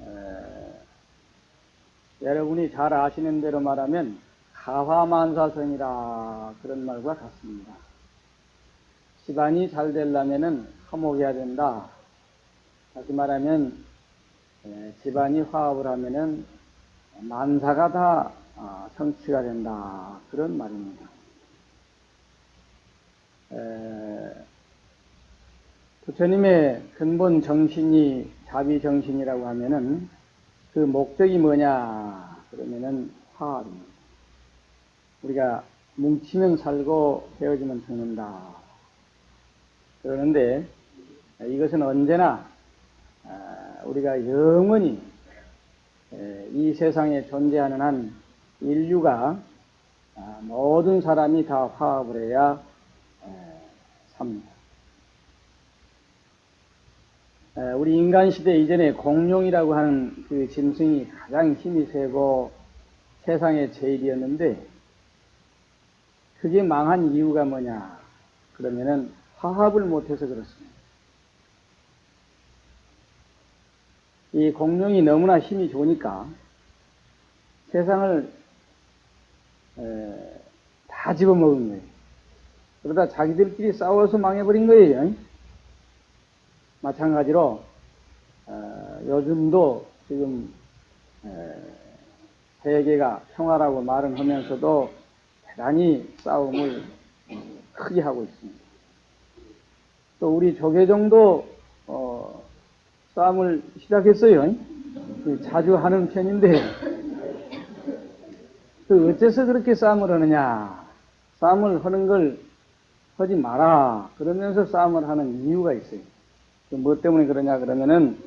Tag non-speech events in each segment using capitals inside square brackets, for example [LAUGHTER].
에, 여러분이 잘 아시는 대로 말하면 가화만사성이라 그런 말과 같습니다. 집안이 잘 되려면은 화목해야 된다. 다시 말하면 에, 집안이 화합을 하면은 만사가 다 아, 성취가 된다. 그런 말입니다. 에, 부처님의 근본 정신이 자비 정신이라고 하면은 그 목적이 뭐냐 그러면은 화합입니다. 우리가 뭉치면 살고 헤어지면 죽는다. 그러는데 이것은 언제나 아, 우리가 영원히 이 세상에 존재하는 한 인류가 아, 모든 사람이 다 화합을 해야 삽니다. 우리 인간 시대 이전에 공룡이라고 하는 그 짐승이 가장 힘이 세고 세상의 제일이었는데 그게 망한 이유가 뭐냐? 그러면은 화합을 못해서 그렇습니다. 이 공룡이 너무나 힘이 좋으니까 세상을 에, 다 집어먹은 거예요. 그러다 자기들끼리 싸워서 망해버린 거예요. 마찬가지로 어, 요즘도 지금 에, 세계가 평화라고 말은 하면서도 대단히 싸움을 크게 하고 있습니다. 또 우리 조계종도 어, 싸움을 시작했어요. 자주 하는 편인데 그 어째서 그렇게 싸움을 하느냐? 싸움을 하는 걸 하지 마라. 그러면서 싸움을 하는 이유가 있어요. 뭐 때문에 그러냐 그러면은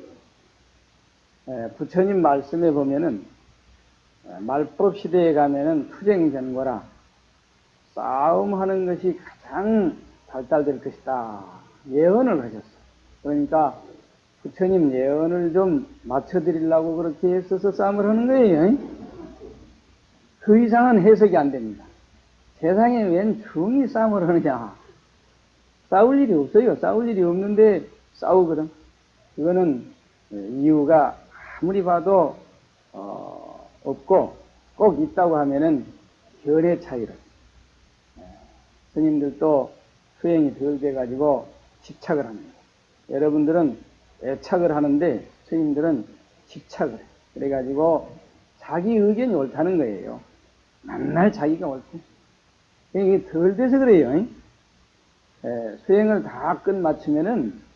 부처님 말씀에 보면은 말법 시대에 가면은 투쟁 전거라 싸움하는 것이 가장 발달될 것이다 예언을 하셨어. 그러니까 부처님 예언을 좀 맞춰드리려고 그렇게 했어서 싸움을 하는 거예요. 그 이상은 해석이 안 됩니다. 세상에 웬 중이 싸움을 하느냐? 싸울 일이 없어요. 싸울 일이 없는데 싸우거든. 그거는 이유가 아무리 봐도 어, 없고 꼭 있다고 하면은 결의 차이로. 스님들도 수행이 덜 돼가지고 집착을 합니다. 여러분들은 애착을 하는데 스님들은 집착을 해. 그래가지고 자기 의견이 옳다는 거예요. 맨날 자기가 옳대. 이게 덜 돼서 그래요. 에, 수행을 다 끝마치면은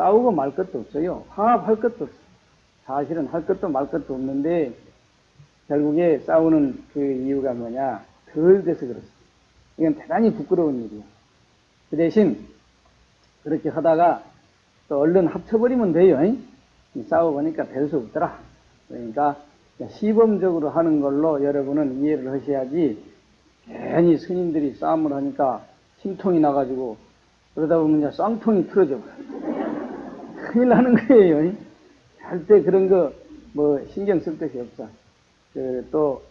싸우고 말 것도 없어요. 화합할 것도 없어요. 사실은 할 것도 말 것도 없는데 결국에 싸우는 그 이유가 뭐냐? 덜 돼서 그렇습니다. 이건 대단히 부끄러운 일이에요. 그 대신 그렇게 하다가 또 얼른 합쳐버리면 돼요. 싸워보니까 될 수 없더라. 그러니까 시범적으로 하는 걸로 여러분은 이해를 하셔야지 괜히 스님들이 싸움을 하니까 심통이 나가지고 그러다 보면 쌍통이 틀어져 버려. 큰일 나는 거예요. 절대 그런 거 뭐 신경 쓸 것이 없어. 그 또,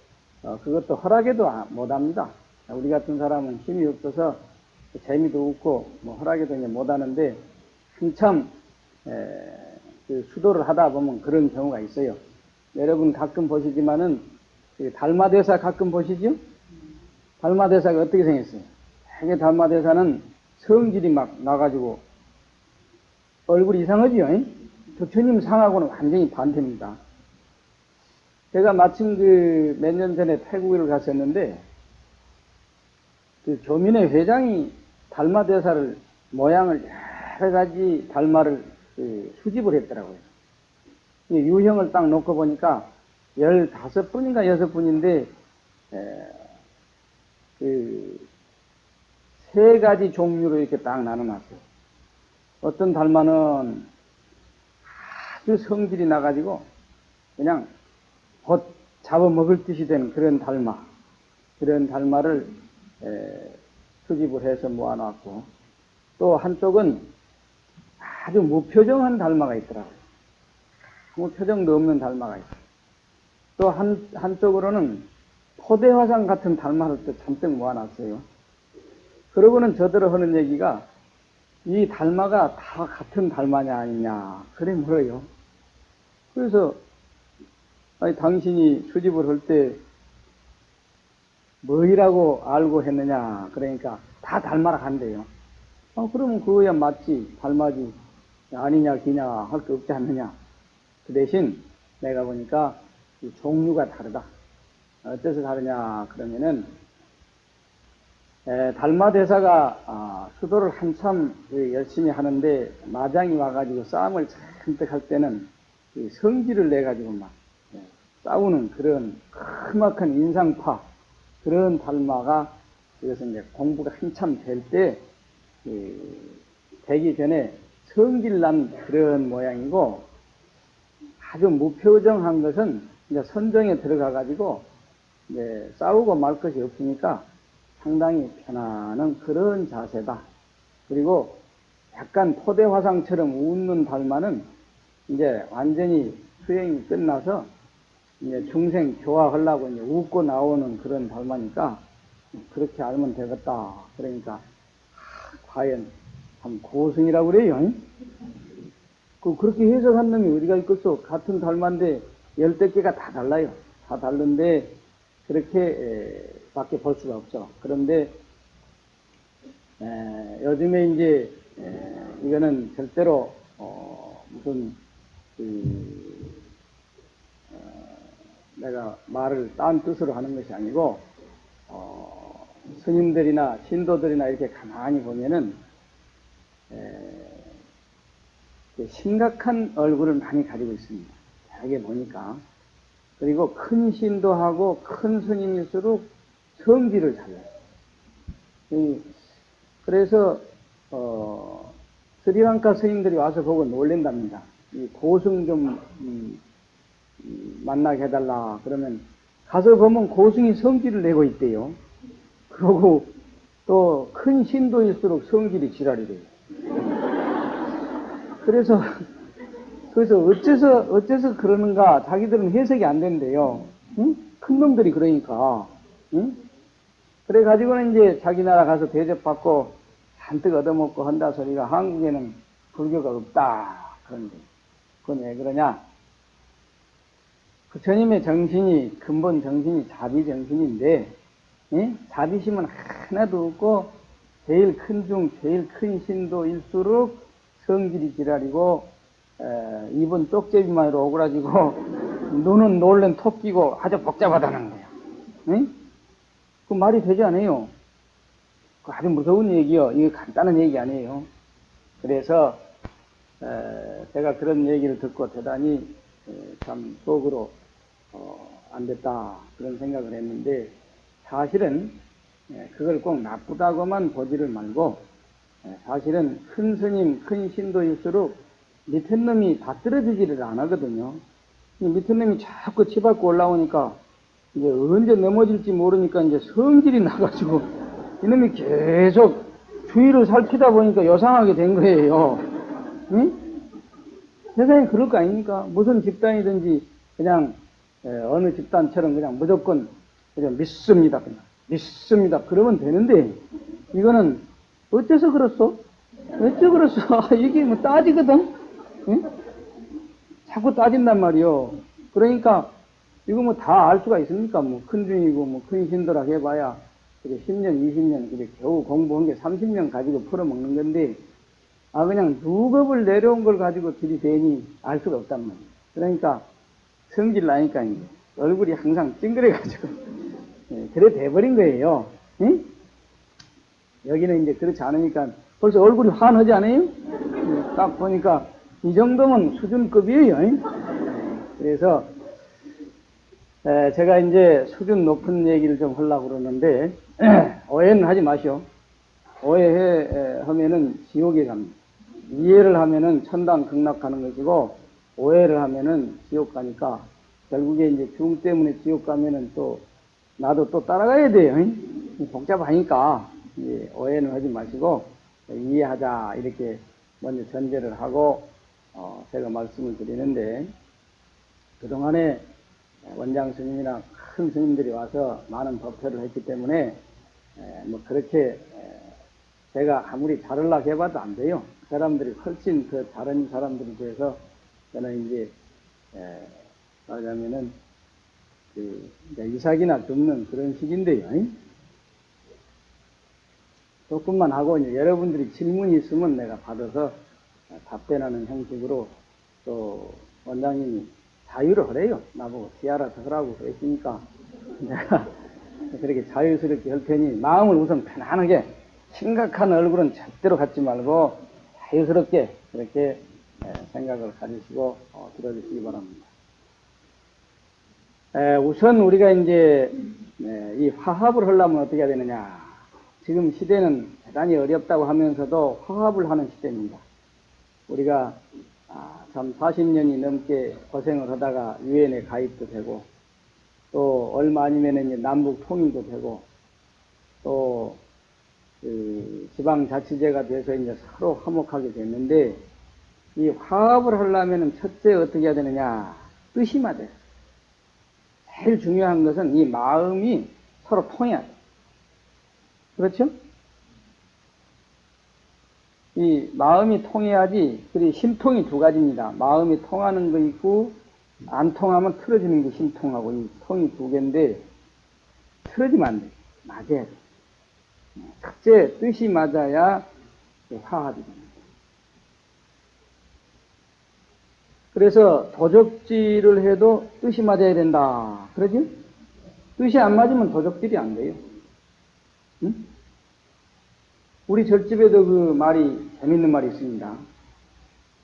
어, 그것도 허락해도 못 합니다. 우리 같은 사람은 힘이 없어서 재미도 없고 뭐 허락해도 못 하는데 한참 에, 그 수도를 하다 보면 그런 경우가 있어요. 여러분 가끔 보시지만은 그 달마대사 가끔 보시죠? 달마대사가 어떻게 생겼어요? 되게 달마대사는 성질이 막 나가지고 얼굴이 이상하지요? 부처님 상하고는 완전히 반대입니다. 제가 마침 그 몇 년 전에 태국을 갔었는데 그 교민의 회장이 달마 대사를 모양을 여러 가지 달마를 그 수집을 했더라고요. 유형을 딱 놓고 보니까 열다섯 분인가 여섯 분인데, 에, 그, 세 가지 종류로 이렇게 딱 나눠놨어요. 어떤 달마는 아주 성질이 나가지고, 그냥 곧 잡아먹을 듯이 된 그런 달마, 그런 달마를 에, 수집을 해서 모아놨고, 또 한쪽은 아주 무표정한 달마가 있더라고요. 아무 표정도 없는 달마가 있어요. 또 한, 한쪽으로는 포대화상 같은 달마를 또 잔뜩 모아놨어요. 그러고는 저들을 하는 얘기가 이 달마가 다 같은 달마냐 아니냐 그래 물어요. 그래서 아니 당신이 수집을 할 때 뭐이라고 알고 했느냐 그러니까 다 닮아라 한대요. 아 그러면 그거야 맞지 닮아지 아니냐 기냐 할 게 없지 않느냐. 그 대신 내가 보니까 이 종류가 다르다. 어째서 다르냐 그러면은 에, 달마 대사가 아, 수도를 한참 그 열심히 하는데 마장이 와가지고 싸움을 잔뜩 할 때는 이 성질을 내 가지고 막 예, 싸우는 그런 크막한 인상파 그런 달마가 이것은 이제 공부가 한참 될 때 되기 전에 성질난 그런 모양이고 아주 무표정한 것은 이제 선정에 들어가 가지고 싸우고 말 것이 없으니까 상당히 편안한 그런 자세다. 그리고 약간 포대 화상처럼 웃는 달마는 이제 완전히 수행이 끝나서 이제 중생 교화하려고 이제 웃고 나오는 그런 달마니까 그렇게 알면 되겠다. 그러니까 하, 과연 참 고승이라고 그래요. 그 그렇게 해석한 놈이 어디가 있겠어? 같은 달마인데 열댓 개가 다 달라요. 다 다른데 그렇게 에, 밖에 볼 수가 없죠. 그런데 에, 요즘에 이제 에, 이거는 절대로 어, 무슨 그, 어, 내가 말을 딴 뜻으로 하는 것이 아니고 어, 스님들이나 신도들이나 이렇게 가만히 보면은 심각한 얼굴을 많이 가지고 있습니다. 대개 보니까 그리고 큰 신도하고 큰 스님일수록 성질을 잘내요. 그래서 어, 스리랑카 스님들이 와서 보고 놀랜답니다. 이 고승 좀 음, 음, 만나게 해달라 그러면 가서 보면 고승이 성질을 내고 있대요. 그러고 또 큰 신도일수록 성질이 지랄이래요. 그래서 그래서 어째서 어째서 그러는가 자기들은 해석이 안 된대요. 응? 큰 놈들이 그러니까. 응? 그래 가지고는 이제 자기 나라 가서 대접받고 잔뜩 얻어먹고 한다 소리가 한국에는 불교가 없다 그런데 그건 왜 그러냐? 그 스님의 정신이 근본 정신이 자비 정신인데 예? 자비심은 하나도 없고 제일 큰 중 제일 큰 신도일수록 성질이 지랄이고 에, 입은 쪽제비만으로 오그라지고 [LAUGHS] 눈은 놀랜 토끼고 아주 복잡하다는 거예요. 예? 그 말이 되지 않아요. 그 아주 무서운 얘기요. 이게 간단한 얘기 아니에요. 그래서 에, 제가 그런 얘기를 듣고 대단히 에, 참 속으로 어, 안 됐다 그런 생각을 했는데 사실은 그걸 꼭 나쁘다고만 보지를 말고 사실은 큰 스님, 큰 신도일수록 밑에 놈이 다 떨어지지를 안 하거든요. 밑에 놈이 자꾸 치받고 올라오니까 이제 언제 넘어질지 모르니까 이제 성질이 나가지고 이놈이 계속 주위를 살피다 보니까 요상하게 된 거예요. 응? 세상에 그럴 거 아닙니까? 무슨 집단이든지 그냥 어느 집단처럼 그냥 무조건 그냥 믿습니다. 그냥 믿습니다. 그러면 되는데 이거는 어째서 그렇소? 어째 그렇소? [LAUGHS] 이게 뭐 따지거든? 응? 자꾸 따진단 말이요. 그러니까 이거 뭐 다 알 수가 있습니까? 뭐 큰 중이고 뭐 큰 신도라 해봐야 그래 10년, 20년 그래 겨우 공부한 게 30년 가지고 풀어먹는 건데 아 그냥 누겁을 내려온 걸 가지고 들이대니 알 수가 없단 말이에요. 그러니까 성질 나니까 얼굴이 항상 찡그려가지고 [LAUGHS] 예, 그래 돼버린 거예요. 응? 여기는 이제 그렇지 않으니까 벌써 얼굴이 환하지 않아요? 예, 딱 보니까 이 정도면 수준급이에요. 그래서 에, 제가 이제 수준 높은 얘기를 좀 하려고 그러는데, [CLEARS THROAT] 오해는 하지 마시오. 오해하면은 지옥에 갑니다. 이해를 하면은 천당 극락 가는 것이고, 오해를 하면은 지옥 가니까, 결국에 이제 중 때문에 지옥 가면은 또, 나도 또 따라가야 돼요. 잉? 복잡하니까, 예, 오해는 하지 마시고, 이해하자, 이렇게 먼저 전제를 하고, 어, 제가 말씀을 드리는데, 그동안에 원장 스님이나 큰 스님들이 와서 많은 법회를 했기 때문에 에, 뭐 그렇게 에, 제가 아무리 잘하려고 해봐도 안 돼요. 그 사람들이 훨씬 더 다른 사람들이 돼서 저는 이제 에, 말하자면은 그 이삭이나 줍는 그런 식인데요. 잉? 조금만 하고 이제 여러분들이 질문이 있으면 내가 받아서 답변하는 형식으로 또 원장님이 자유를 하래요. 나보고 지알아서 하라고 그랬으니까 [LAUGHS] 내가 그렇게 자유스럽게 할 테니 마음을 우선 편안하게 심각한 얼굴은 절대로 갖지 말고 자유스럽게 그렇게 에, 생각을 가지시고 어, 들어주시기 바랍니다. 에, 우선 우리가 이제 에, 이 화합을 하려면 어떻게 해야 되느냐. 지금 시대는 대단히 어렵다고 하면서도 화합을 하는 시대입니다. 우리가 아, 참 40년이 넘게 고생을 하다가 유엔에 가입도 되고 또 얼마 아니면은 남북 통일도 되고 또 그 지방자치제가 돼서 이제 서로 화목하게 됐는데 이 화합을 하려면은 첫째 어떻게 해야 되느냐 뜻이 맞아요. 제일 중요한 것은 이 마음이 서로 통해야 돼. 그렇죠? 이 마음이 통해야지, 그리 심통이 두 가지입니다. 마음이 통하는 거 있고, 안 통하면 틀어지는 게 심통하고, 이 통이 두 개인데, 틀어지면 안 돼. 맞아야 돼. 첫째, 뜻이 맞아야 화합이 됩니다. 그래서 도적질을 해도 뜻이 맞아야 된다. 그러지? 뜻이 안 맞으면 도적질이 안 돼요. 응? 우리 절집에도 그 말이 재밌는 말이 있습니다.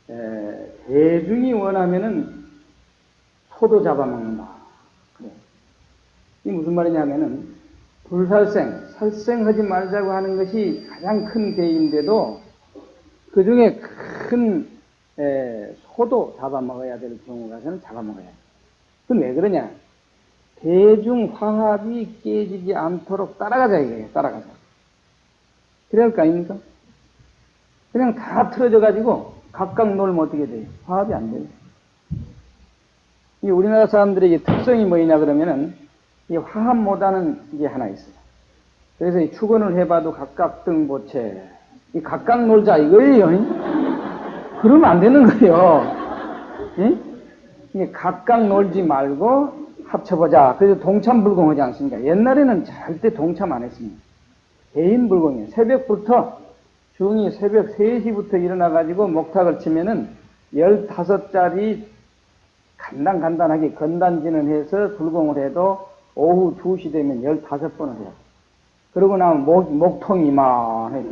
에, 대중이 원하면은 소도 잡아먹는다. 그래. 이 무슨 말이냐면은 불살생, 살생하지 말자고 하는 것이 가장 큰 계인데도 그 중에 큰 에, 소도 잡아먹어야 될 경우가 저는 잡아먹어야 돼. 그건 왜 그러냐? 대중 화합이 깨지지 않도록 따라가자 이거예요. 따라가자. 그래야 할 거 아닙니까? 그냥 다 틀어져 가지고 각각 놀면 어떻게 돼요? 화합이 안 돼요. 이 우리나라 사람들의 특성이 뭐냐 그러면은 이 화합 못하는 게 하나 있어요. 그래서 이 축원을 해봐도 각각 등보채 이 각각 놀자 이거예요. 그러면 안 되는 거예요. 이 각각 놀지 말고 합쳐보자. 그래서 동참 불공하지 않습니까? 옛날에는 절대 동참 안 했습니다. 개인 불공이에요. 새벽부터 중이 새벽 3시부터 일어나가지고 목탁을 치면은 15짜리 간단간단하게 건단지는 해서 불공을 해도 오후 2시 되면 15번을 해요. 그러고 나면 목, 목통이 이만해.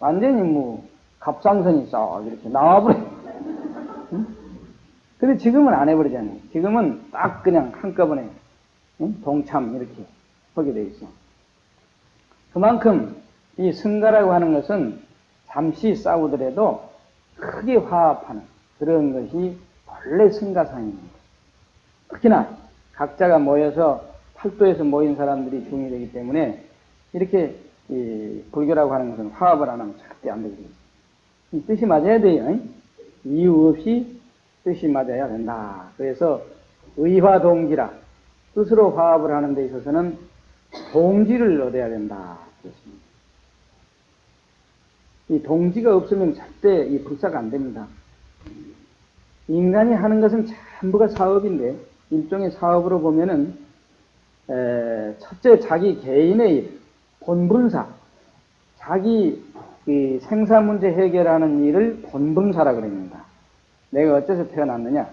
완전히 뭐, 갑상선이 싹 이렇게 나와버려. [LAUGHS] 응? 근데 지금은 안 해버리잖아요. 지금은 딱 그냥 한꺼번에, 응? 동참 이렇게 하게 돼 있어. 그만큼 이 승가라고 하는 것은 잠시 싸우더라도 크게 화합하는 그런 것이 원래 승가상입니다. 특히나 각자가 모여서 팔도에서 모인 사람들이 중이 되기 때문에 이렇게 불교라고 하는 것은 화합을 안 하면 절대 안 되거든요. 이 뜻이 맞아야 돼요. 이유 없이 뜻이 맞아야 된다. 그래서 의화동지라 뜻으로 화합을 하는 데 있어서는 동지를 얻어야 된다. 그렇습니다. 이 동지가 없으면 절대 이 불사가 안 됩니다. 인간이 하는 것은 전부가 사업인데 일종의 사업으로 보면은 에, 첫째 자기 개인의 일, 본분사, 자기 생사 문제 해결하는 일을 본분사라 그럽니다. 내가 어째서 태어났느냐,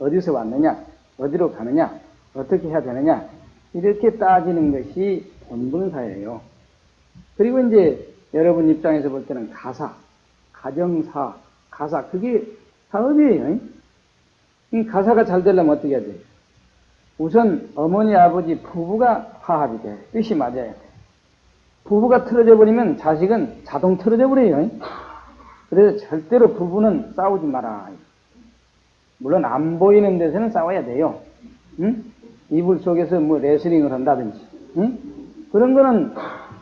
어디서 왔느냐, 어디로 가느냐, 어떻게 해야 되느냐 이렇게 따지는 것이 본분사예요. 그리고 이제 여러분 입장에서 볼 때는 가사, 가정사, 가사, 그게 사업이에요. 이 가사가 잘 되려면 어떻게 해야 돼요? 우선 어머니, 아버지, 부부가 화합이 돼. 뜻이 맞아야 돼. 부부가 틀어져 버리면 자식은 자동 틀어져 버려요. 그래서 절대로 부부는 싸우지 마라. 물론 안 보이는 데서는 싸워야 돼요. 응? 이불 속에서 뭐 레슬링을 한다든지, 응? 그런 거는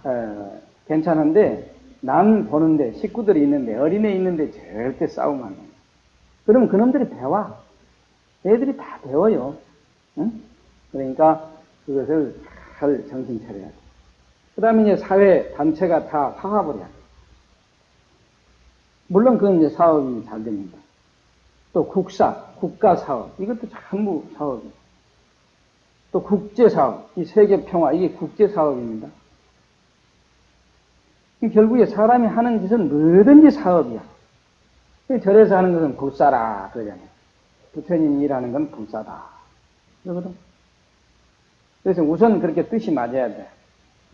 어, 괜찮은데 남 보는데 식구들이 있는데 어린애 있는데 절대 싸우면 안 돼. 그러면 그놈들이 배워. 애들이 다 배워요. 응? 그러니까 그것을 잘 정신 차려야 돼. 그 다음에 이제 사회 단체가 다 화합을 해야 돼. 물론 그건 이제 사업이 잘 됩니다. 또 국사, 국가 사업, 이것도 전부 사업이에요. 또 국제 사업, 이 세계 평화, 이게 국제 사업입니다. 결국에 사람이 하는 짓은 뭐든지 사업이야. 절에서 하는 것은 불사라 그러잖아요. 부처님이 일하는 건 불사다. 그러거든. 그래서 우선 그렇게 뜻이 맞아야 돼.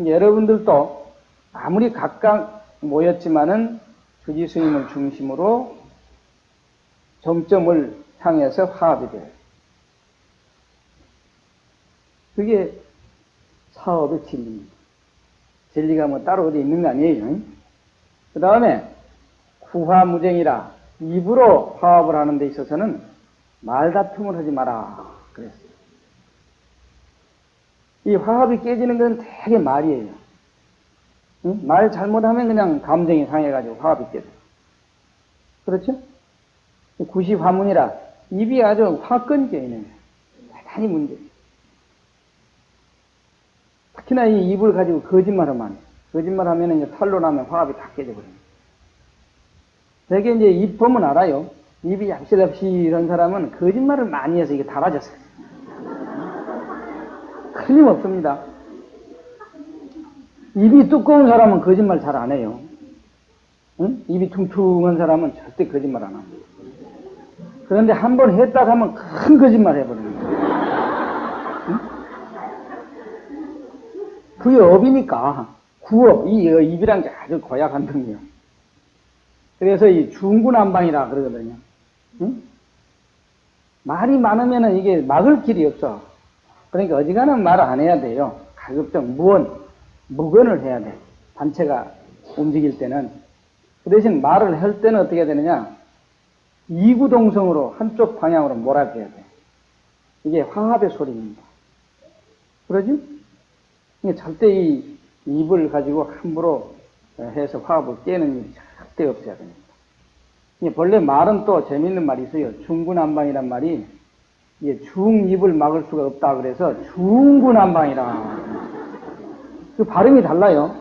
여러분들도 아무리 각각 모였지만은 주지 스님을 중심으로 정점을 향해서 화합이 돼요. 그게 사업의 진리입니다. 진리가 뭐 따로 어디 있는 거 아니에요. 그 다음에 구화무쟁이라 입으로 화합을 하는 데 있어서는 말다툼을 하지 마라. 그랬어요. 이 화합이 깨지는 건 되게 말이에요. 응? 말 잘못하면 그냥 감정이 상해가지고 화합이 깨져. 그렇죠? 구시 화문이라 입이 아주 화끈 껴있는 대단히 문제. 특히나 이 입을 가지고 거짓말하면 거짓말하면 이제 탈로 나면 화합이 다 깨져버립니다. 되게 이제 입 보면 알아요. 입이 얍실얍실 한 사람은 거짓말을 많이 해서 이게 달아졌어요. 틀림없습니다. 입이 두꺼운 사람은 거짓말 잘 안 해요. 응? 입이 퉁퉁한 사람은 절대 거짓말 안 합니다. 그런데 한 번 했다 하면 큰 거짓말 해버립니다. 응? 그게 업이니까 구업, 이 입이란 게 아주 고약한 등이에요. 그래서 이 중구난방이라 그러거든요. 응? 말이 많으면 이게 막을 길이 없어. 그러니까 어지간한 말을 안 해야 돼요. 가급적 무언, 무건을 해야 돼. 단체가 움직일 때는. 그 대신 말을 할 때는 어떻게 되느냐? 이구동성으로 한쪽 방향으로 몰아줘야 돼. 이게 화합의 소리입니다. 그러지? 절대 이 입을 가지고 함부로 해서 화합을 깨는 일이 절대 없어야 됩니다. 본래 말은 또 재밌는 말이 있어요. 중구난방이란 말이 이게 중입을 막을 수가 없다 그래서 중구난방이라. 그 발음이 달라요.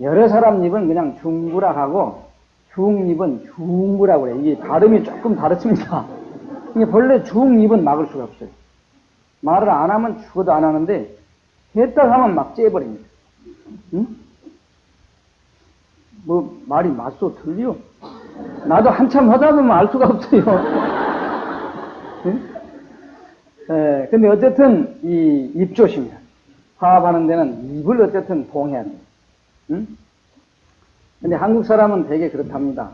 여러 사람 입은 그냥 중구라 하고 중입은 중구라고 그래. 이게 발음이 조금 다르습니다. 이게 본래 중입은 막을 수가 없어요. 말을 안 하면 죽어도 안 하는데 했다 하면 막 째버립니다. 응? 뭐 말이 맞소 틀려? 나도 한참 하다 보면 알 수가 없어요. 응? 에, 근데 어쨌든 이 입조심이야. 화합하는 데는 입을 어쨌든 봉해야 돼. 응? 근데 한국 사람은 되게 그렇답니다.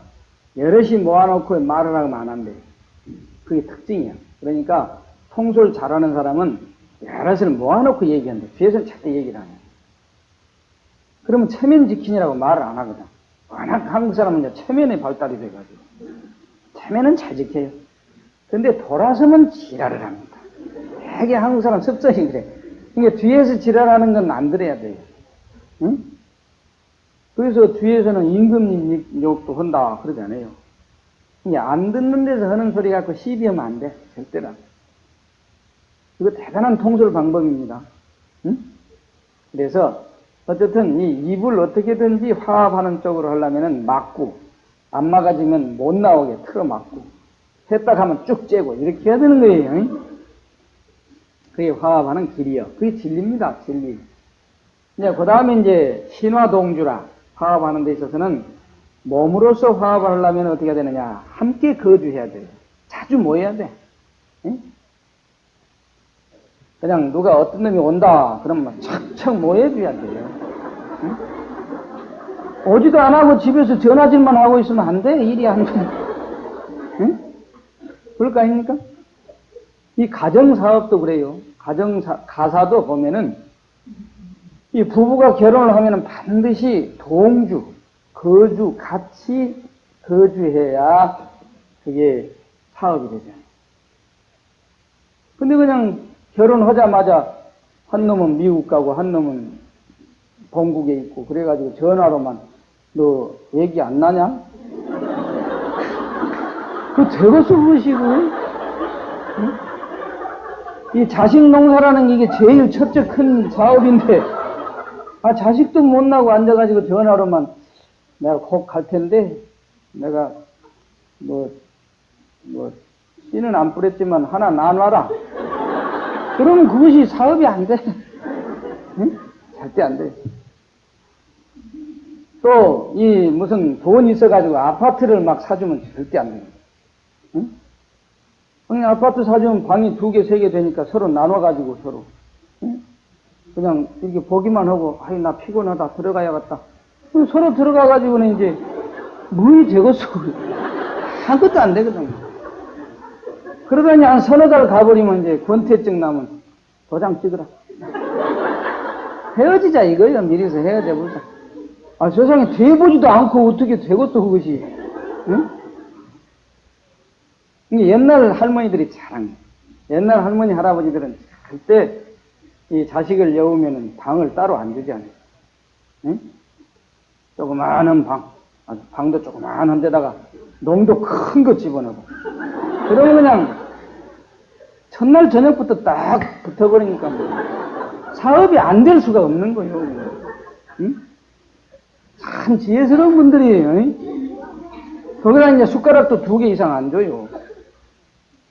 여럿이 모아놓고 말을 하면 안 한대. 그게 특징이야. 그러니까 통솔 잘하는 사람은 여럿을 모아놓고 얘기한대. 뒤에서는 절대 얘기를 안 해. 그러면 체면 지키느라고 말을 안 하거든. 워낙 한국 사람은 체면에 발달이 돼가지고. 체면은 잘 지켜요. 근데 돌아서면 지랄을 합니다. 되게 한국 사람 습성이 그래. 그러니까 뒤에서 지랄하는 건 안 들어야 돼요. 응? 그래서 뒤에서는 임금 욕도 한다 그러잖아요. 안 듣는 데서 하는 소리 갖고 시비하면 안 돼. 절대로 안 돼. 이거 대단한 통솔 방법입니다. 응? 그래서 어쨌든 이 입을 어떻게든지 화합하는 쪽으로 하려면은 막고 안 막아지면 못 나오게 틀어 막고 했다 하면 쭉 째고 이렇게 해야 되는 거예요. 응? 그게 화합하는 길이요. 그게 진리입니다. 진리. 이제 그 다음에 이제 신화동주라 화합하는 데 있어서는 몸으로서 화합을 하려면 어떻게 해야 되느냐. 함께 거주해야 돼요. 자주 모여야 돼. 응? 그냥 누가 어떤 놈이 온다. 그러면 착착 모여줘야 돼요. 응? 오지도 안 하고 집에서 전화질만 하고 있으면 안 돼. 일이 안 돼. 응? 그럴 거 아닙니까? 이 가정사업도 그래요. 가정사, 가사도 보면은 이 부부가 결혼을 하면은 반드시 동주, 거주, 같이 거주해야 그게 사업이 되잖아요. 근데 그냥 결혼하자마자 한 놈은 미국 가고 한 놈은 본국에 있고 그래가지고 전화로만 너 얘기 안 나냐? 그 그것이고 응? 이 자식 농사라는 게 제일 첫째 큰 사업인데 아 자식도 못 나고 앉아가지고 전화로만 내가 곧 갈 텐데 내가 뭐뭐 씨는 안 뿌렸지만 하나 나눠라 그러면 그것이 사업이 안 돼. 응? 절대 안 돼. 또, 이, 무슨 돈 있어가지고 아파트를 막 사주면 절대 안 돼. 응? 그냥 아파트 사주면 방이 두 개, 세 개 되니까 서로 나눠가지고 서로. 응? 그냥 이렇게 보기만 하고, 아이, 나 피곤하다. 들어가야겠다. 그럼 서로 들어가가지고는 이제, 뭐이 되겠어. [LAUGHS] 아무것도 안 되거든. 그러다니 한 서너 달 가버리면 이제 권태증 나면 도장 찍으라. 헤어지자 이거예요. 미리서 헤어져 보자. 아, 세상에 돼보지도 않고 어떻게 되겠어, 그것이. 응? 옛날 할머니들이 거예요. 옛날 할머니, 할아버지들은 절대 이 자식을 여우면은 방을 따로 안 주잖아요. 응? 조그마한 방, 방도 조그마한 데다가 농도 큰 거 집어넣고. 그러면 그냥 첫날 저녁부터 딱 붙어버리니까 뭐 사업이 안 될 수가 없는 거예요. 응? 참 지혜스러운 분들이에요. 응? 거기다 이제 숟가락도 두 개 이상 안 줘요.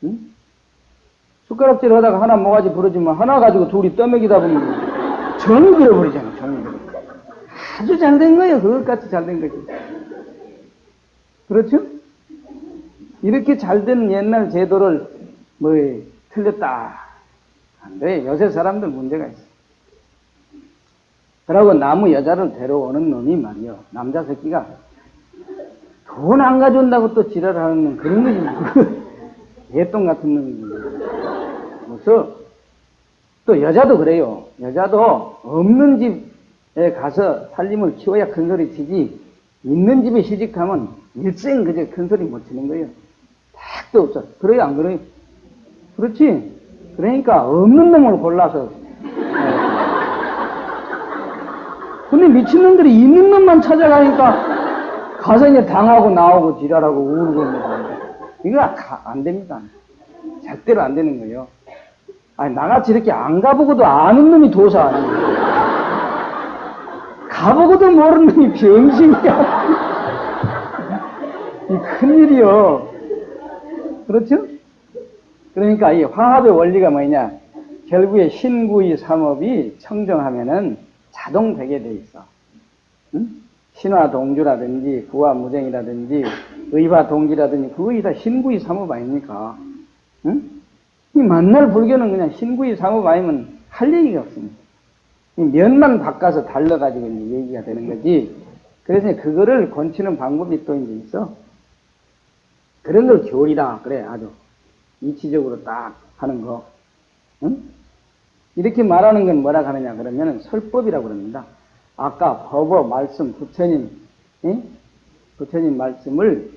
응? 숟가락질 하다가 하나 모가지 부러지면 하나 가지고 둘이 떠먹이다 보면 정이 들어버리잖아요. 정이. 아주 잘 된 거예요. 그것같이 잘 된 거지. 그렇죠? 이렇게 잘 된 옛날 제도를 뭐 틀렸다. 안 돼. 요새 사람들 문제가 있어. 그러고 나무 여자를 데려오는 놈이 말이요. 남자 새끼가 돈 안 가져온다고 또 지랄하는 그런 거지. 예똥 [LAUGHS] 같은 놈이지. 그래서 또 여자도 그래요. 여자도 없는 집에 가서 살림을 키워야 큰 소리 치지 있는 집에 시집가면 일생 그저 큰 소리 못 치는 거예요. 택도 없어. 그래요, 안 그래요? 그렇지? 그러니까 없는 놈을 골라서. 근데 미친놈들이 있는 놈만 찾아가니까 가서 이제 당하고 나오고 지랄하고 울고 이거 안 됩니다. 절대로 안 되는 거예요. 아니, 나같이 이렇게 안 가보고도 아는 놈이 도사 아니에요. 가보고도 모르는 놈이 병신이야. 이 큰일이요. 그렇죠? 그러니까 이 화합의 원리가 뭐냐? 결국에 신구의 삼업이 청정하면은 자동 되게 돼 있어. 응? 신화 동주라든지 구화 무쟁이라든지 의화 동기라든지 그거이 다 신구의 삼업 아닙니까? 응? 이 만날 불교는 그냥 신구의 삼업 아니면 할 얘기가 없습니다. 이 면만 바꿔서 달라가지고 이제 얘기가 되는 거지. 그래서 그거를 건치는 방법이 또 이제 있어. 그런 걸 교리다. 그래, 아주. 이치적으로 딱 하는 거. 응? 이렇게 말하는 건 뭐라 하느냐 그러면 설법이라고 그럽니다. 아까 법어 말씀 부처님 응? 부처님 말씀을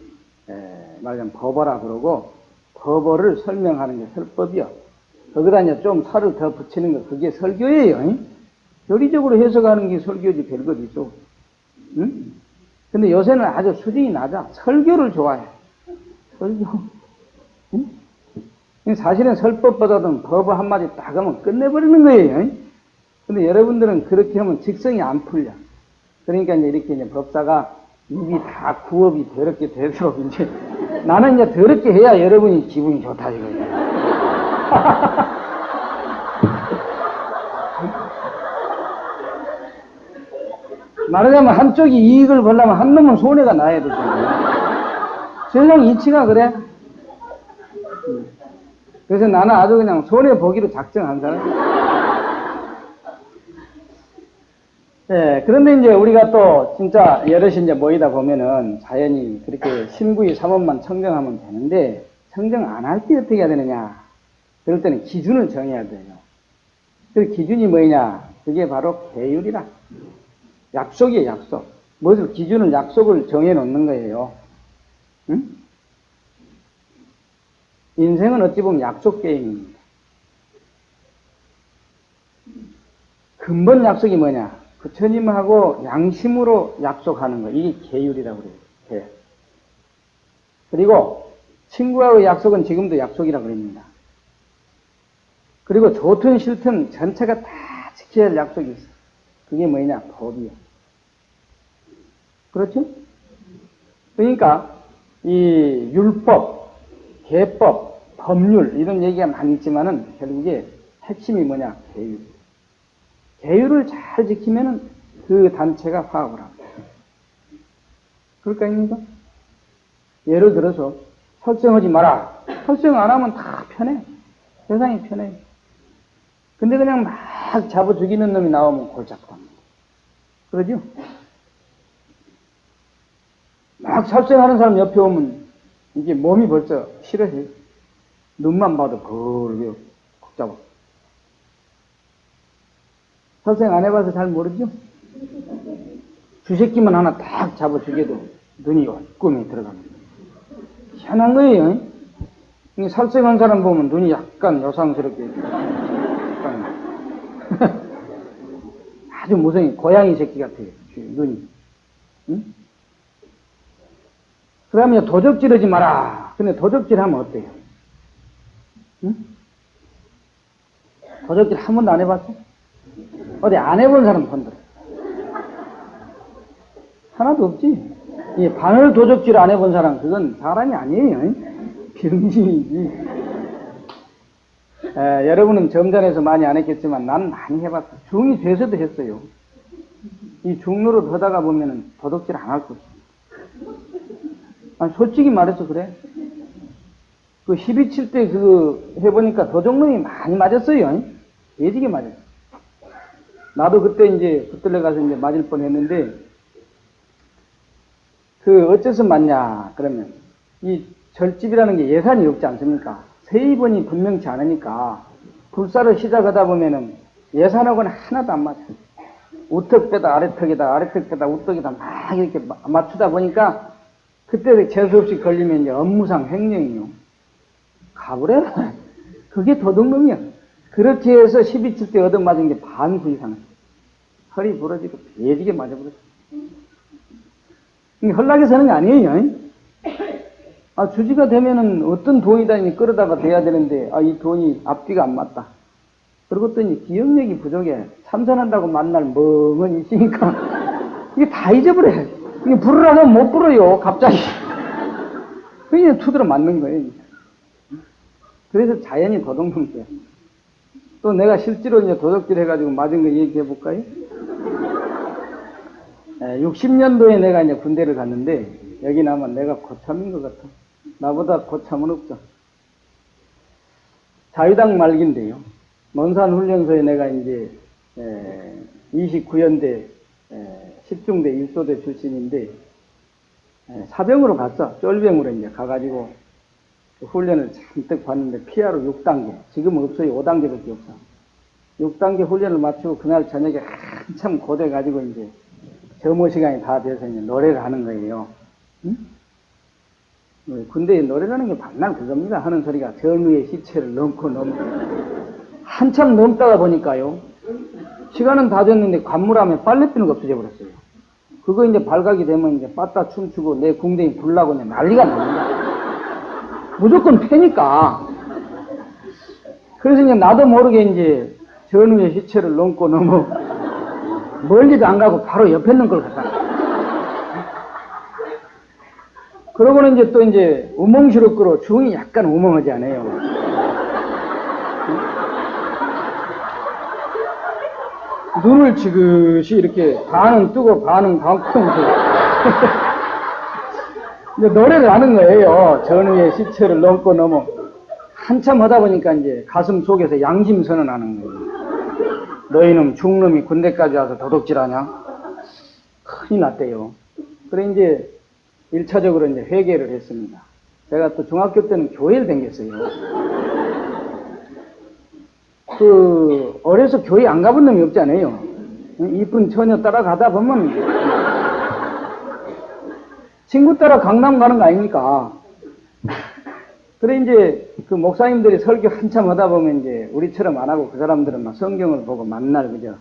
에, 말하자면 법어라 그러고 법어를 설명하는 게 설법이요. 거기다 이제 좀 살을 더 붙이는 거 그게 설교예요. 응? 교리적으로 해석하는 게 설교지 별것 있죠. 응? 근데 요새는 아주 수준이 낮아. 설교를 좋아해. 설교. 응? 사실은 설법보다도 법을 한마디 딱 하면 끝내버리는 거예요. 근데 여러분들은 그렇게 하면 직성이 안 풀려. 그러니까 이제 이렇게 이제 법사가 입이 다 구업이 더럽게 되도록 [LAUGHS] 이제 나는 이제 더럽게 해야 여러분이 기분이 좋다 이거예요. [LAUGHS] 말하자면 한쪽이 이익을 보려면 한 놈은 손해가 나야 되잖아요. 세상 이치가 그래. 그래서 나는 아주 그냥 손해보기로 작정한 사람. 예, 그런데 이제 우리가 또 진짜 여럿이 이제 모이다 보면은 자연히 그렇게 신구의 삼원만 청정하면 되는데 청정 안 할 때 어떻게 해야 되느냐? 그럴 때는 기준을 정해야 돼요. 그 기준이 뭐냐? 그게 바로 계율이라. 약속이에요, 약속. 무엇을 기준을 약속을 정해 놓는 거예요. 응? 인생은 어찌 보면 약속 게임입니다. 근본 약속이 뭐냐? 부처님하고 양심으로 약속하는 거. 이게 계율이라고 그래요. 계. 그리고 친구하고 약속은 지금도 약속이라고 그럽니다. 그리고 좋든 싫든 전체가 다 지켜야 할 약속이 있어. 그게 뭐냐? 법이요. 그렇죠? 그러니까 이 율법, 계법, 법률 이런 얘기가 많이 있지만은 결국에 핵심이 뭐냐? 계율. 계율을 잘 지키면은 그 단체가 화합을 합니다. 그럴까 입니까? 예를 들어서 설정하지 마라. 설정 안 하면 다 편해. 세상이 편해. 근데 그냥 막 잡아 죽이는 놈이 나오면 골짝 합니다. 그러죠? 막 설정하는 사람 옆에 오면 이게 몸이 벌써 싫어해. 눈만 봐도 벌게 콕 잡아. 설정 안 해봐서 잘 모르죠? 주새끼만 하나 딱 잡아 죽여도 눈이 꿈에 들어갑니다. 희한한 거예요. 살생한 사람 보면 눈이 약간 요상스럽게. 약간 [LAUGHS] 아주 무성이 고양이 새끼 같아요. 눈이. 응? 그러면 도적질 하지 마라. 근데 도적질 하면 어때요? 응? 도적질 한 번도 안 해봤어? 어디 안 해본 사람 손들어. 하나도 없지. 이 바늘 도적질 안 해본 사람, 그건 사람이 아니에요. 병신이지. 에, 여러분은 점잖에서 많이 안 했겠지만 난 많이 해봤어. 중이 돼서도 했어요. 이 중로로 하다가 보면은 도둑질 안할 거지. 아, 솔직히 말해서 그래. 그 12 칠 때 그 해보니까 도적놈이 많이 맞았어요. 예지게 맞았어. 나도 그때 이제 붙들려 가서 이제 맞을 뻔 했는데 그 어째서 맞냐 그러면 이 절집이라는 게 예산이 없지 않습니까? 세입원이 분명치 않으니까 불사를 시작하다 보면은 예산하고는 하나도 안 맞아요. 우턱 빼다 아래턱에다 아래턱 빼다 우턱에다 막 이렇게 맞추다 보니까 그때 재수 없이 걸리면 이제 업무상 횡령이요. 가버려라. [LAUGHS] 그게 도둑놈이야. 그렇게 해서 12칠 때 얻어맞은 게 반구 이상. 허리 부러지고 배지게 맞아버렸어. 헐락에 서는 게 아니에요. 아, 주지가 되면은 어떤 돈이 다니 끌어다가 돼야 되는데, 아, 이 돈이 앞뒤가 안 맞다. 그러고 또 이제 기억력이 부족해. 참선한다고 만날 멍은 있으니까, [LAUGHS] 이게 다 잊어버려. 이게 부르라면 못 불어요, 갑자기. [LAUGHS] 그냥 투들어 맞는 거예요. 그래서 자연이 도둑놈이야. 또 내가 실제로 이제 도둑질 해가지고 맞은 거 얘기해 볼까요? 60년도에 내가 이제 군대를 갔는데, 여기 나면 내가 고참인 것 같아. 나보다 고참은 없죠. 자유당 말기인데요. 논산 훈련소에 내가 이제 29연대 10중대 1소대 출신인데 사병으로 갔어. 쫄병으로 이제 가가지고 그 훈련을 잔뜩 봤는데 피하로 6단계. 지금 없어요. 5단계밖에 없어. 6단계 훈련을 마치고 그날 저녁에 한참 고돼가지고 이제 점호 시간이 다 돼서 이제 노래를 하는 거예요. 응? 군대에 노래라는 게 반날 그겁니다. 하는 소리가 전우의 시체를 넘고 넘고. 한참 넘다가 보니까요. 시간은 다 됐는데 관물하면 빨래비누가 없어져 버렸어요. 그거 이제 발각이 되면 이제 빠따 춤추고 내 궁뎅이 불나고 이제 난리가 납니다. 무조건 패니까. 그래서 이제 나도 모르게 이제 전우의 시체를 넘고 넘어 멀리도 안 가고 바로 옆에 있는 걸 갖다 그러고는 이제 또 이제 우멍시럽고로 중이 약간 우멍하지 않아요. 눈을 지그시 이렇게 반은 뜨고 반은 감고 [LAUGHS] 이제 노래를 하는 거예요. 전후의 시체를 넘고 넘어 한참 하다 보니까 이제 가슴 속에서 양심 선언하는 거예요. 너희는 중놈이 군대까지 와서 도둑질하냐? 큰일 났대요. 그래 이제 1차적으로 이제 회개를 했습니다. 제가 또 중학교 때는 교회를 댕겼어요. 그, 어려서 교회 안 가본 놈이 없잖아요. 이쁜 처녀 따라가다 보면, 친구 따라 강남 가는 거 아닙니까? 그래, 이제, 그 목사님들이 설교 한참 하다 보면 이제, 우리처럼 안 하고 그 사람들은 막 성경을 보고 만날, 그죠?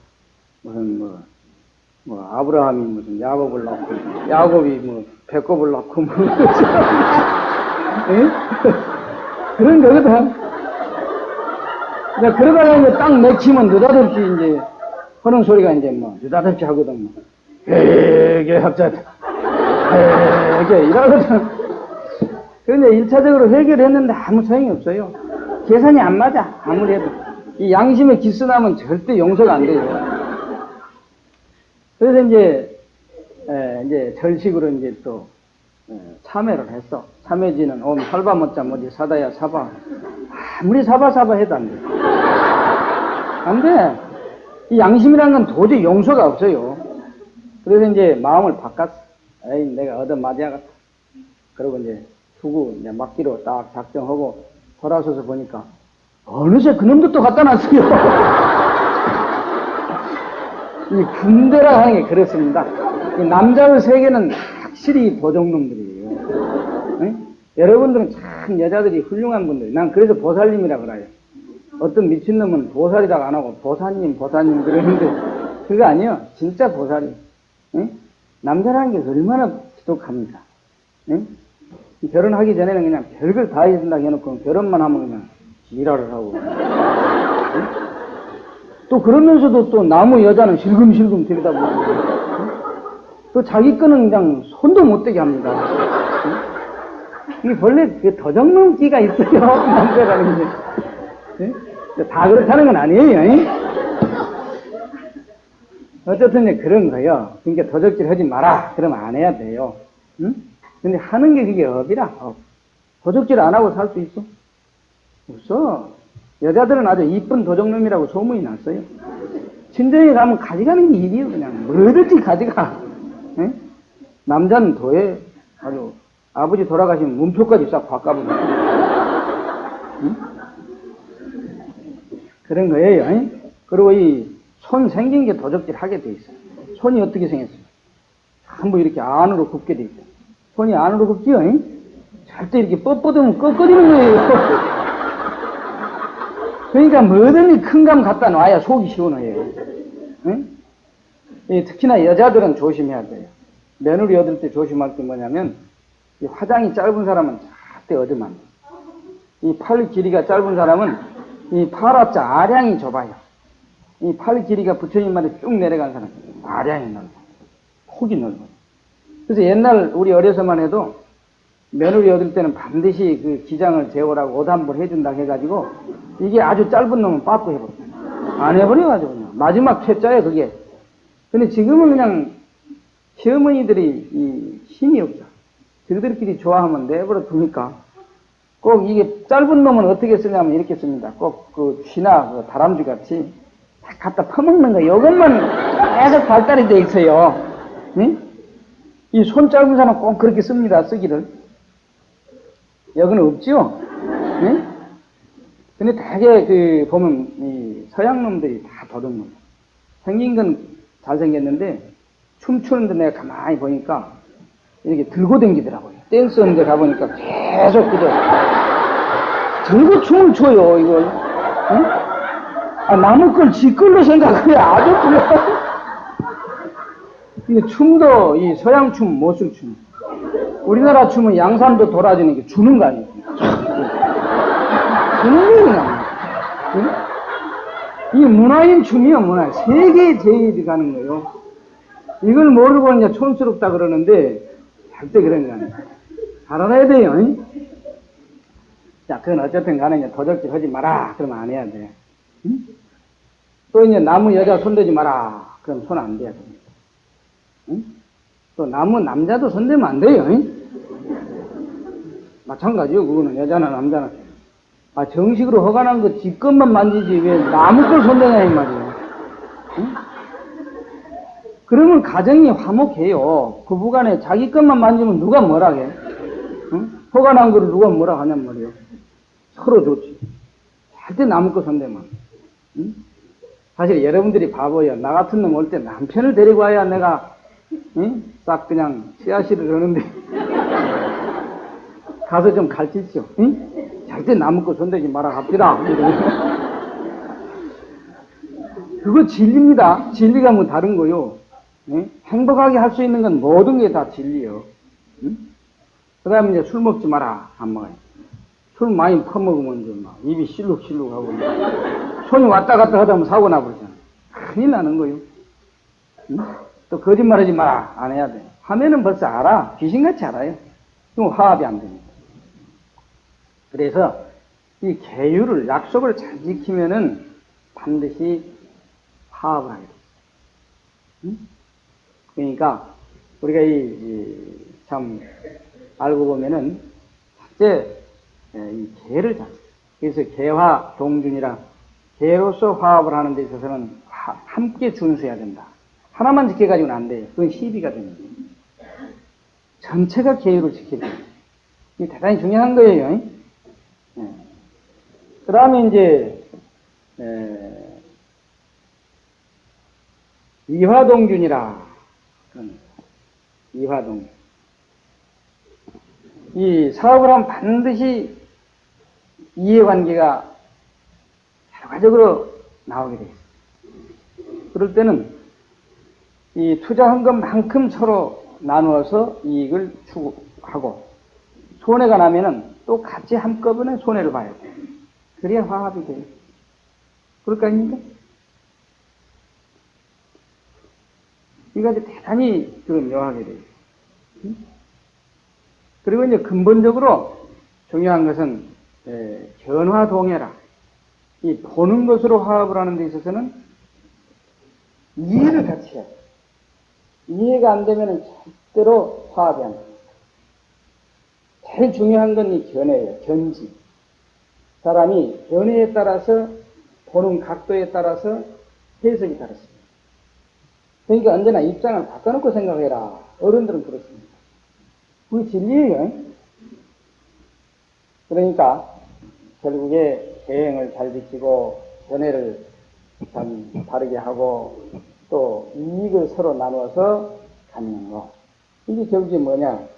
무슨, 뭐, 뭐, 아브라함이 무슨 야곱을 낳고, 야곱이 뭐, 배꼽을 낳고, 뭐, 예? 그런 거거든. 그러다가 이제 딱 내키면 느닷없이 이제 하는 소리가 이제 뭐 느닷없이 하거든 뭐. 회개 합자 회개 이러거든. 그런데 일차적으로 회개를 했는데 아무 소용이 없어요. 계산이 안 맞아 아무리 해도 이 양심에 기스나면 절대 용서가 안 돼요. 그래서 이제 에, 이제 절식으로 이제 또 에, 참회를 했어. 참회지는 옴 살바 못자 뭐지 사다야 사바 아무리 사바 사바 해도 안 돼. 안 돼. 이 양심이라는 건 도저히 용서가 없어요. 그래서 이제 마음을 바꿨어. 에이 내가 얻어 맞아야겠다. 그리고 이제 두고 이제 막기로 딱 작정하고 돌아서서 보니까 어느새 그놈도 또 갖다 놨어요. [LAUGHS] 이 군대라 하는 게 그렇습니다. 이 남자의 세계는 확실히 도적놈들이에요. 응? 여러분들은 참 여자들이 훌륭한 분들. 난 그래서 보살님이라 그래요. 어떤 미친놈은 보살이라고 안 하고 보사님, 보사님 그러는데 그거 아니에요. 진짜 보살이. 응? 남자라는 게 얼마나 지독합니까? 응? 결혼하기 전에는 그냥 별걸 다 해준다고 해놓고 결혼만 하면 그냥 지랄을 하고. 응? 또 그러면서도 또 남의 여자는 실금실금 들여다보고. 또 자기 거는 그냥 손도 못 대게 합니다. 이게 원래 그 도적놈기가 있어요. [LAUGHS] 남자라는 게. 예? 다 그렇다는 건 아니에요. 예? 어쨌든 그런 거요. 그러니까 도적질 하지 마라. 그러면 안 해야 돼요. 응? 근데 하는 게 그게 업이라. 업. 도적질 안 하고 살 수 있어? 없어. 여자들은 아주 이쁜 도적놈이라고 소문이 났어요. 친정에 가면 가져가는 게 일이에요. 그냥 뭐든지 가져가. 예? 남자는 더해. 아주 아버지 돌아가시면 문표까지 싹 바꿔버려. 응? 그런 거예요. 응? 그리고 이 손 생긴 게 도적질 하게 돼 있어요. 손이 어떻게 생겼어요? 전부 이렇게 안으로 굽게 돼 있어요. 손이 안으로 굽지요? 응? 절대 이렇게 뻣뻣하면 꺾어지는 거예요. [LAUGHS] 그러니까 뭐든지 큰 감 갖다 놔야 속이 시원해요. 응? 예, 특히나 여자들은 조심해야 돼요. 며느리 얻을 때 조심할 게 뭐냐면 이 화장이 짧은 사람은 절대 얻으면 안 돼. 이팔 길이가 짧은 사람은 이 팔합자 아량이 좁아요. 이 팔 길이가 부처님 말에 쭉 내려간 사람 아량이 넓어. 폭이 넓어. 그래서 옛날 우리 어려서만 해도 며느리 얻을 때는 반드시 그 기장을 재우라고 옷 한 벌 해준다 해가지고 이게 아주 짧은 놈은 빠꾸 해버려. 안 해버려가지고 그냥. 마지막 퇴짜야 그게. 근데 지금은 그냥 시어머니들이 이 힘이 없어. 저들끼리 좋아하면 내버려 두니까 꼭 이게 짧은 놈은 어떻게 쓰냐면 이렇게 씁니다. 꼭 그 쥐나 그 다람쥐 같이 딱 갖다 퍼먹는 거 이것만 계속 발달이 돼 있어요. 응? 이손 짧은 사람은 꼭 그렇게 씁니다. 쓰기를. 여기는 없죠? 응? 근데 되게 그 보면 이 서양 놈들이 다 도둑놈. 생긴 건 잘생겼는데 춤추는데 내가 가만히 보니까 이렇게 들고 댕기더라고요. 댄스 하는 데 가보니까 계속 그저 들고 춤을 춰요, 이걸. 응? 아, 남의 걸 지 걸로 생각해. 아주 불러. 이 춤도 이 서양 춤, 모술 춤. 우리나라 춤은 양산도 돌아지는 게 주는 거 아니에요. 주는 게 그냥. 응? 이 문화인 춤이요, 문화. 세계 제일이 가는 거예요. 이걸 모르고 이제 촌스럽다 그러는데, 절대 그런 거 아니에요. 잘 알아야 돼요. 응? 자, 그건 어쨌든 간에 이제 도적질 하지 마라. 그러면 안 해야 돼. 응? 또 이제 나무 여자 손대지 마라. 그럼 손 안 돼야 됩니다. 응? 또 나무 남자도 손대면 안 돼요. 응? 마찬가지요. 그거는 여자나 남자나. 아, 정식으로 허가난 거 지 것만 만지지 왜 나무 걸 손대냐 이 말이에요. 응? 그러면 가정이 화목해요. 부부간에 자기 것만 만지면 누가 뭐라 해? 응? 허가난 거를 누가 뭐라 하냔 말이에요. 서로 좋지. 절대 나무 거 손대면. 응? 사실 여러분들이 바보예요. 나 같은 놈 올 때 남편을 데리고 와야 내가 응? 싹 그냥 씨앗이를 하는데 [LAUGHS] 가서 좀 가르치시오. 응? 절대 나무고 손대지 마라 합시다. 그거 진리입니다. 진리가 뭐 다른 거요. 응? 행복하게 할 수 있는 건 모든 게 다 진리요. 응? 그 다음에 이제 술 먹지 마라. 안 먹어요. 술 많이 퍼먹으면 이제 막 입이 실룩실룩하고 손이 왔다 갔다 하다 보면 사고 나버리잖아. 큰일 나는 거요. 응? 또 거짓말 하지 마라. 안 해야 돼. 하면은 벌써 알아. 귀신같이 알아요. 그럼 화합이 안 됩니다. 그래서 이 계율을 약속을 잘 지키면은 반드시 화합을 하게 돼. 응? 그러니까 우리가 이참 알고 보면은 첫째 이 계를 잘. 그래서 계화 동준이라 계로서 화합을 하는 데 있어서는 하- 함께 준수해야 된다. 하나만 지켜가지고는 안 돼요. 그건 시비가 됩니다. 전체가 계율을 돼요. 이게 대단히 중요한 거예요. 그 다음에 이제, 에, 이화동균이라. 이화동균. 이 사업을 하면 반드시 이해관계가 결과적으로 나오게 돼 있어요. 그럴 때는 이 투자한 것만큼 서로 나누어서 이익을 추구하고 손해가 나면은 또 같이 한꺼번에 손해를 봐야 돼. 그래야 화합이 돼요. 그럴 거 아닙니까? 아주 대단히 그 묘하게 돼요. 응? 그리고 이제 근본적으로 중요한 것은 에, 견화 동해라. 이 보는 것으로 화합을 하는 데 있어서는 이해를 같이 해야 돼. 이해가 안 되면 절대로 화합이 안 돼. 제일 중요한 건 이 견해예요. 견지. 사람이 견해에 따라서 보는 각도에 따라서 해석이 다릅니다. 그러니까 언제나 입장을 바꿔놓고 생각해라. 어른들은 그렇습니다. 그게 진리예요. 그러니까 결국에 계행을 잘 지키고 연애를 참 바르게 하고 또 이익을 서로 나누어서 갖는 거. 이게 결국에 뭐냐?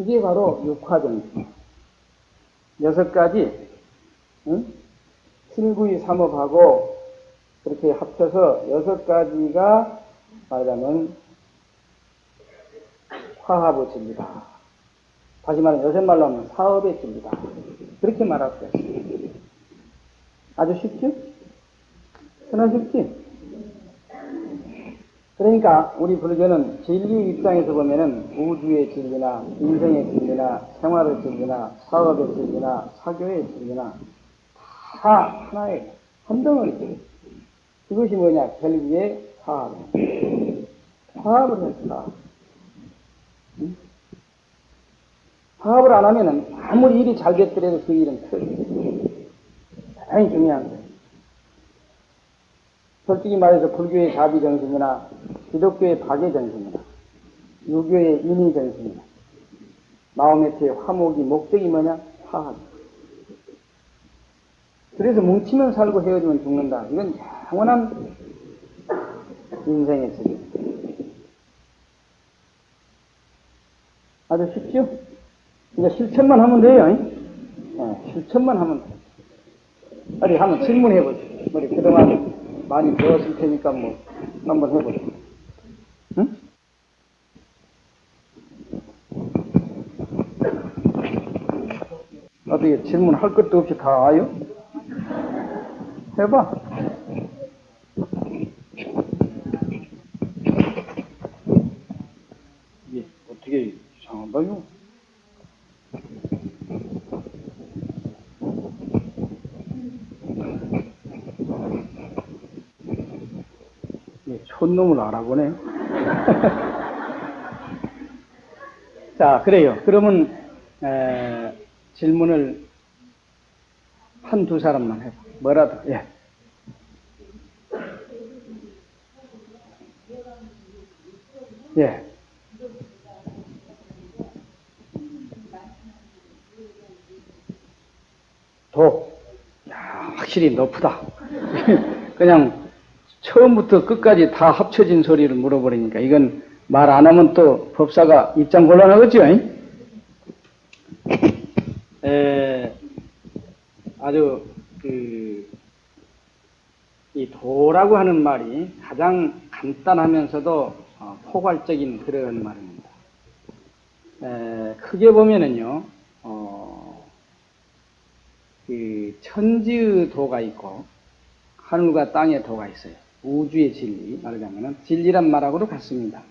이게 바로 육화정신. 여섯 가지, 응? 7구의 삼업하고 그렇게 합쳐서 여섯 가지가 말하자면 화합의 진리다. 다시 말하면 요새 말로 하면 사업의 진리다. 그렇게 말할 수 있습니다. 아주 쉽죠? 흔하쉽지? 그러니까 우리 불교는 진리 입장에서 보면은 우주의 진리나 인생의 진리나 생활의 진리나 사업의 진리나 사교의 진리나 다 하나의 한 덩어리. 이것이 뭐냐? 결국에 화합. 화합을 했다. 응? 화합을 안 하면은 아무리 일이 잘 됐더라도 그 일은 틀려. 대단히 중요한 거예요. 솔직히 말해서 불교의 자비 정신이나 기독교의 박의 정신이나 유교의 인의 정신이나 마음의 화목이 목적이 뭐냐? 화합. 그래서 뭉치면 살고 헤어지면 죽는다. 이건 영원한 인생의 세계. 아주 쉽죠? 이제 실천만 하면 돼요. 네, 실천만 하면 돼. 어디 한번 질문해 보죠. 우리 그동안 많이 배웠을 테니까 뭐 한번 해보죠. 응? 어떻게 질문할 것도 없이 다 와요? 해봐. 이게 어떻게 이상한가요? 이 촌놈을 알아보네. [LAUGHS] 자, 그래요. 그러면 에, 질문을 한 두 사람만 해봐. 뭐라도. 예. 예. 독. 야, 확실히 높다. [LAUGHS] 그냥 처음부터 끝까지 다 합쳐진 소리를 물어버리니까 이건 말 안 하면 또 법사가 입장 곤란하겠죠? 잉? [LAUGHS] 에, 아주 그, 이 도라고 하는 말이 가장 간단하면서도 어, 포괄적인 그런 말입니다. 에, 크게 보면은요, 어, 그 천지의 도가 있고 하늘과 땅의 도가 있어요. 우주의 진리 말하자면은 진리란 말하고도 같습니다.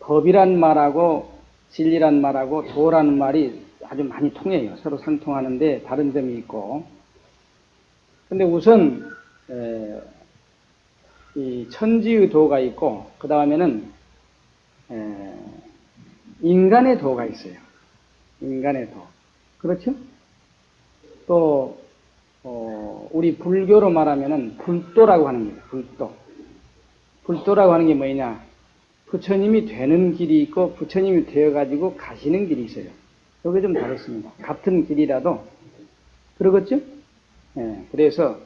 법이란 말하고 진리란 말하고 도라는 말이 아주 많이 통해요. 서로 상통하는데 다른 점이 있고. 근데 우선 에, 이 천지의 도가 있고 그 다음에는 인간의 도가 있어요. 인간의 도. 그렇죠? 또 어, 우리 불교로 말하면은 불도라고 하는 거예요. 불도. 불도라고 하는 게 뭐냐? 부처님이 되는 길이 있고 부처님이 되어가지고 가시는 길이 있어요. 여기 좀 다릅습니다. 같은 길이라도 그러겠죠? 예, 그래서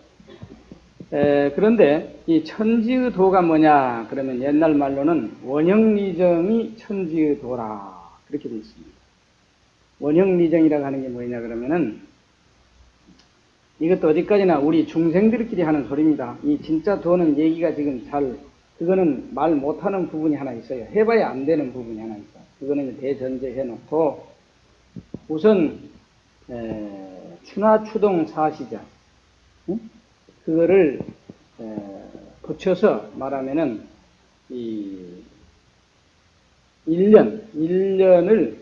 에, 그런데 이 천지의 도가 뭐냐? 그러면 옛날 말로는 원형리정이 천지의 도라 그렇게 되어 있습니다. 원형리정이라고 하는 게 뭐냐 그러면은 이것도 어디까지나 우리 중생들끼리 하는 소리입니다. 이 진짜 도는 얘기가 지금 잘 그거는 말 못하는 부분이 하나 있어요. 해봐야 안 되는 부분이 하나 있어. 그거는 대전제 해놓고 우선 에, 추나추동 사시자 응? 그거를 에, 붙여서 말하면은 이 1년, 1년을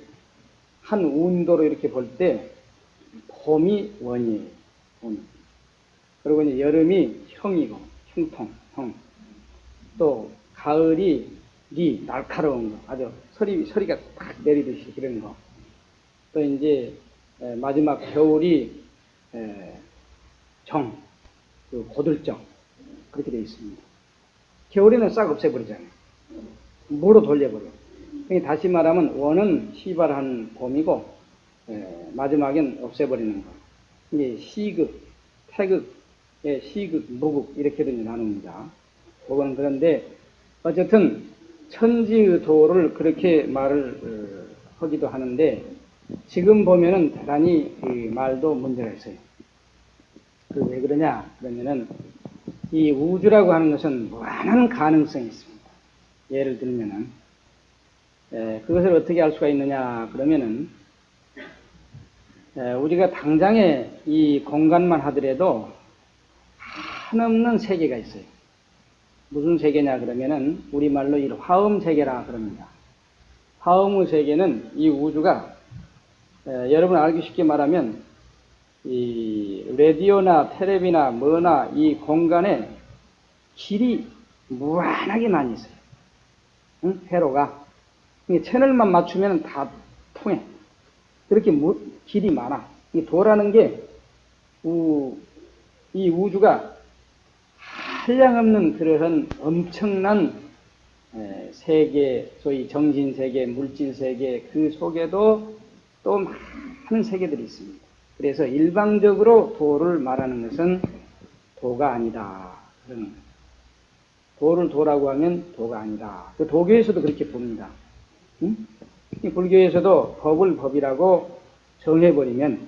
한 운도로 이렇게 볼 때 봄이 원이에요. 원. 그리고 이제 여름이 형이고 형통, 형. 또 가을이 리 날카로운 거 아주 소리 소리가 딱 내리듯이 그런 거. 또 이제 에, 마지막 겨울이 에, 정, 그 고들정 그렇게 되어 있습니다. 겨울에는 싹 없애버리잖아요. 무로 돌려버려. 그러니까 다시 말하면 원은 시발한 봄이고 에, 마지막엔 없애버리는 거. 이게 시극, 태극, 예, 시극, 무극 이렇게도 나눕니다. 그거는 그런데 어쨌든 천지의 도를 그렇게 말을 어, 하기도 하는데 지금 보면은 대단히 그 말도 문제가 있어요. 그 왜 그러냐 그러면은 이 우주라고 하는 것은 무한한 가능성이 있습니다. 예를 들면은 에, 그것을 어떻게 알 수가 있느냐 그러면은 에, 우리가 당장에 이 공간만 하더라도 한없는 세계가 있어요. 무슨 세계냐 그러면은 우리말로 이 화음 세계라 그럽니다. 화음의 세계는 이 우주가 에, 여러분 알기 쉽게 말하면 이 라디오나 테레비나 뭐나 이 공간에 길이 무한하게 많이 있어요. 응? 회로가 채널만 맞추면 다 통해. 그렇게 무, 길이 많아. 이 도라는 게이 우주가 한량없는 그러한 엄청난 세계, 소위 정신세계, 물질세계 그 속에도 또 많은 세계들이 있습니다. 그래서 일방적으로 도를 말하는 것은 도가 아니다. 그런 도를 도라고 하면 도가 아니다. 그 도교에서도 그렇게 봅니다. 응? 불교에서도 법을 법이라고 정해버리면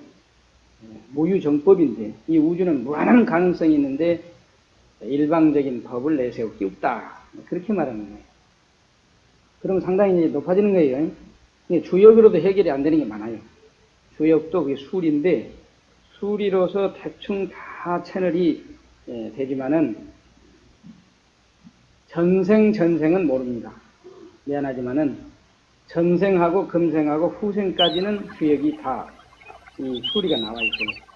무유정법인데 이 우주는 무한한 가능성이 있는데 일방적인 법을 내세우기 없다. 그렇게 말하는 거예요. 그럼 상당히 높아지는 거예요. 주역으로도 해결이 안 되는 게 많아요. 주역도 그게 술인데 술이로서 대충 다 채널이 예, 되지만은 전생 전생은 모릅니다. 미안하지만은 전생하고 금생하고 후생까지는 주역이 다 이 수리가 나와 있어요.